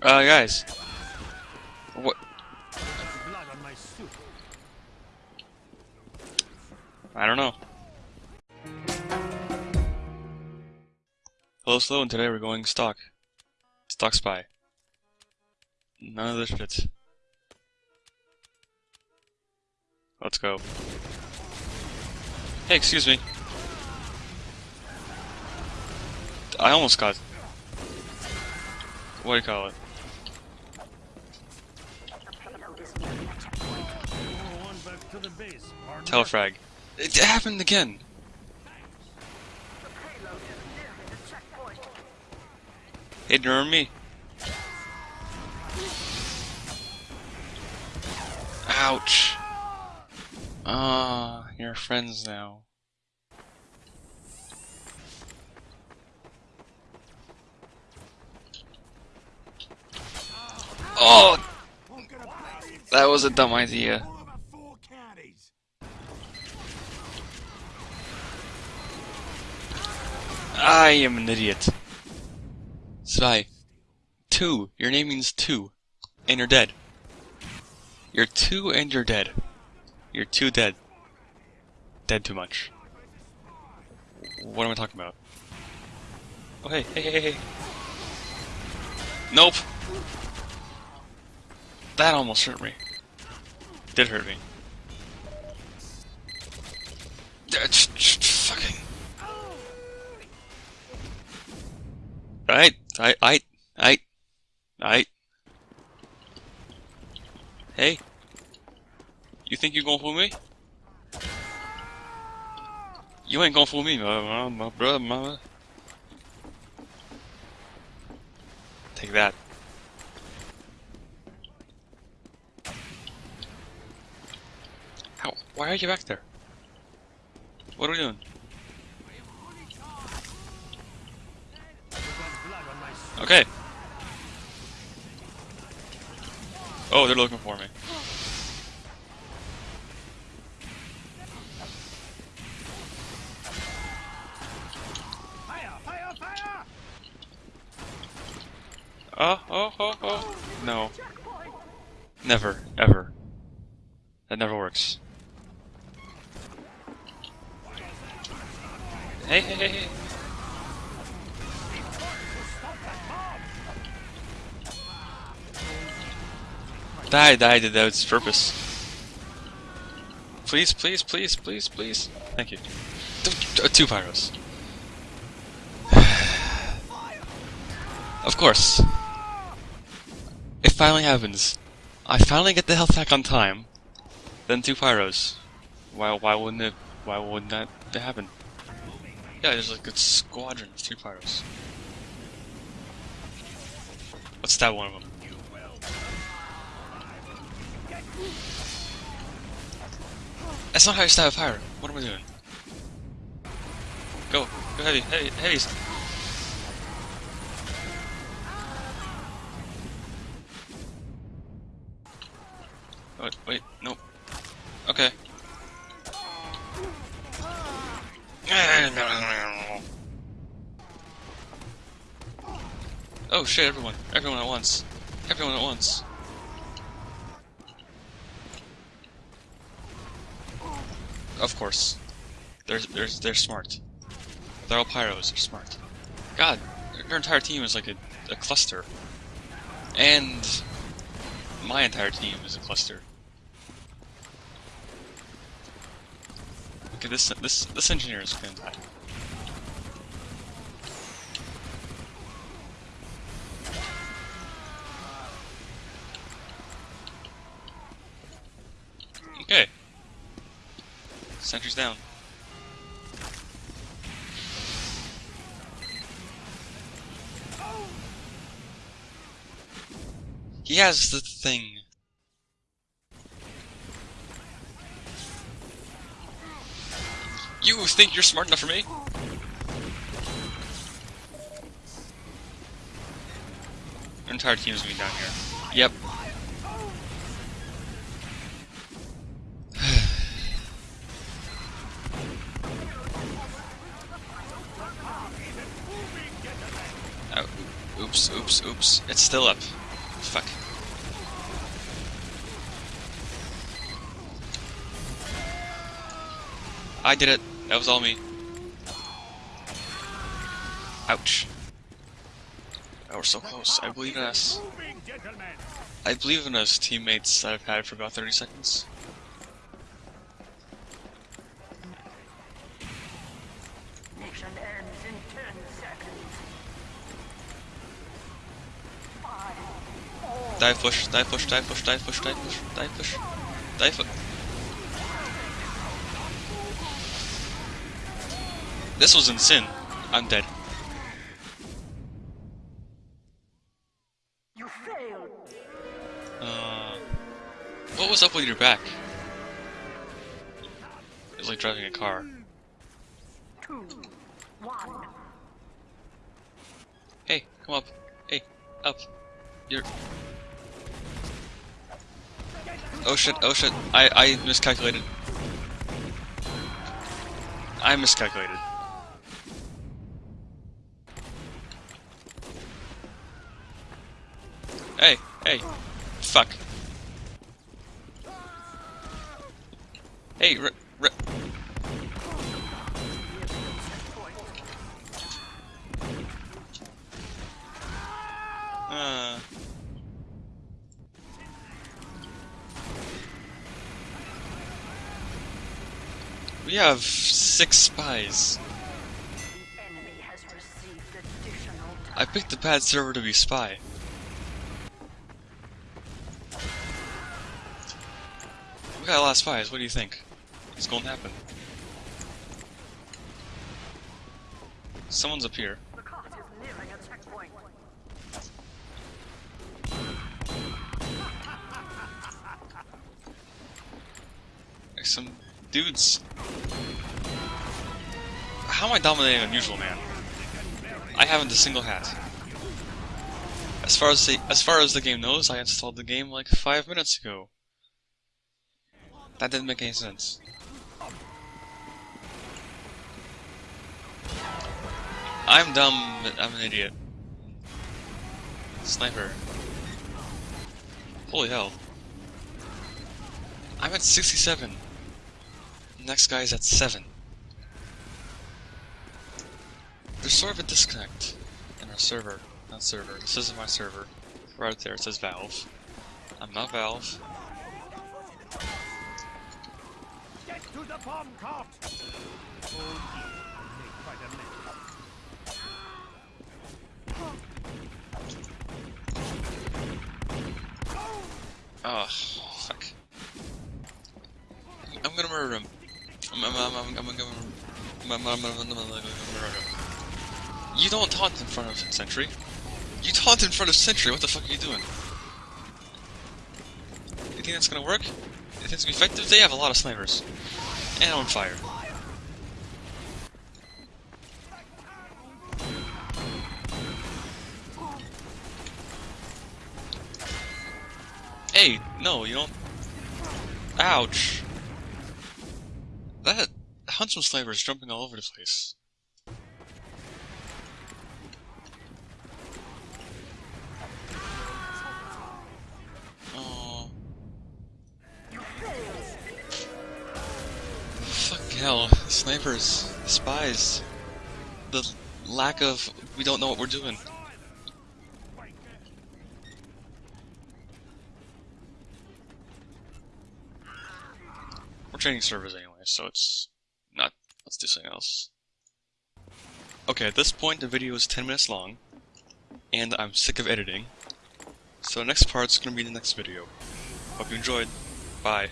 Uh, guys. What? I don't know. Hello, Slow, and today we're going stock. Stock spy. None of this fits. Let's go. Hey, excuse me. I almost got. What do you call it? Telefrag. It happened again. Hey, do you remember me? Ouch. Ah, you're friends now. Oh! That was a dumb idea. I am an idiot. Spy. Two. Your name means two. And you're dead. You're two and you're dead. You're too dead. Dead too much. What am I talking about? Oh hey, hey, hey, hey. Nope. That almost hurt me. Did hurt me. Right, I, I, I, I. Hey. You think you're gonna fool me? You ain't gonna fool me, my, my, my brother, mama. Take that. How? Why are you back there? What are we doing? Okay. Oh, they're looking for me. Fire! Fire! Fire! Oh, oh, oh, oh. No. Never, ever. That never works. Hey, hey, hey, hey. Die, die, did that was purpose. Please, please, please, please, please. Thank you. Two, pyros. of course. It finally happens. I finally get the health pack on time. Then two pyros. Why? Why wouldn't it? Why wouldn't that happen? Yeah, there's like a squadron of two pyros. Let's stab one of them. That's not how you stab a pyro. What am I doing? Go, go heavy, heavy, heavies. Wait, wait, nope. Okay. Oh shit, everyone. Everyone at once. Everyone at once. Of course. They're, they're, they're smart. They're all pyros, they're smart. God, their entire team is like a, a cluster. And my entire team is a cluster. Okay, this this this engineer is gonna die. Okay. Sentry's down. He has the thing. You think you're smart enough for me? Your entire team's gonna be down here. Yep. Oh, oops, oops, oops. It's still up. fuck. I did it. That was all me. Ouch. Oh, we're so close. I believe in us. I believe in us, teammates that I've had for about 30 seconds. Dive push, dive push, dive push, dive push, dive push, dive push, dive push. This was insane. I'm dead. you failed. Uh, what was up with your back? It was like driving a car. Two, one. Hey, come up. Hey, up. You're. Oh shit, oh shit. I, I miscalculated. I miscalculated. Hey, hey. Fuck. Hey, Uh. We have six spies. I picked the bad server to be spy. We got a lot of spies. What do you think? It's going to happen? Someone's up here. Some dudes. How am I dominating Unusual Man? I haven't a single hat. As far as the as far as the game knows, I installed the game like five minutes ago. That didn't make any sense. I'm dumb, but I'm an idiot. Sniper. Holy hell. I'm at 67. Next guy's at 7. There's sort of a disconnect in our server. Not server. This isn't my server. Right there it says Valve. I'm not Valve. Get to the bomb cart. Oh dear, make quite a mess. Oh, fuck. I'm gonna murder him. I'm, I'm, I'm, I'm, I'm gonna I'm, I'm, I'm, I'm, I'm gonna murder him. You don't taunt in front of Sentry. You taunt in front of Sentry. What the fuck are you doing? You think that's gonna work? You think it's gonna be effective? They have a lot of snipers. And on fire. Hey, no, you don't. Ouch. That Huntsman sniper is jumping all over the place. Hell. Snipers. Spies. The lack of. We don't know what we're doing. We're training servers anyway, so it's not. Let's do something else. Okay, at this point, the video is 10 minutes long, and I'm sick of editing. So the next part's gonna be the next video. Hope you enjoyed. Bye.